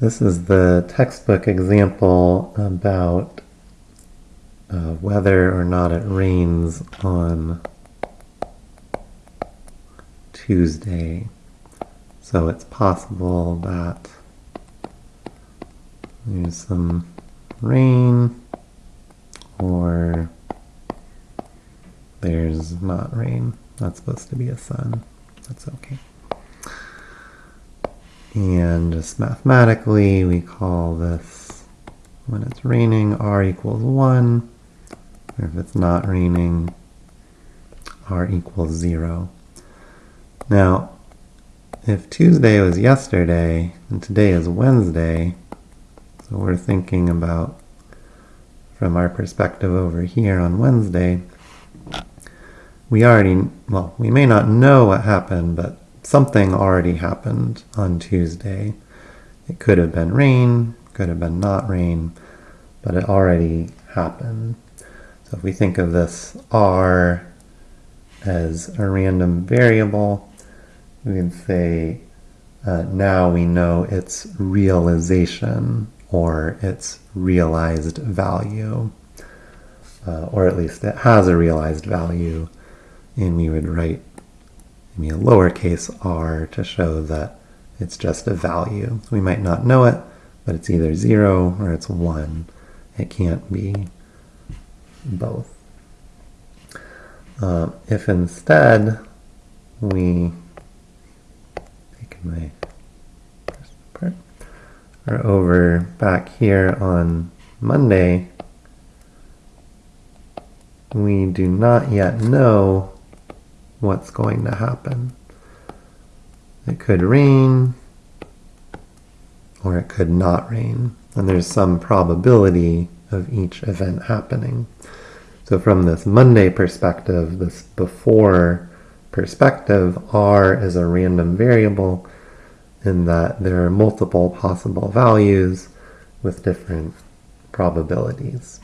This is the textbook example about uh, whether or not it rains on Tuesday. So it's possible that there's some rain or there's not rain. That's supposed to be a sun. That's okay. And just mathematically, we call this, when it's raining, r equals 1. Or if it's not raining, r equals 0. Now, if Tuesday was yesterday, and today is Wednesday, so we're thinking about, from our perspective over here on Wednesday, we already, well, we may not know what happened, but something already happened on Tuesday. It could have been rain, could have been not rain, but it already happened. So if we think of this R as a random variable, we can say uh, now we know its realization or its realized value, uh, or at least it has a realized value, and we would write maybe a lowercase r to show that it's just a value. We might not know it, but it's either 0 or it's 1. It can't be both. Uh, if instead we take my part, are over back here on Monday, we do not yet know what's going to happen. It could rain, or it could not rain. And there's some probability of each event happening. So from this Monday perspective, this before perspective, R is a random variable in that there are multiple possible values with different probabilities.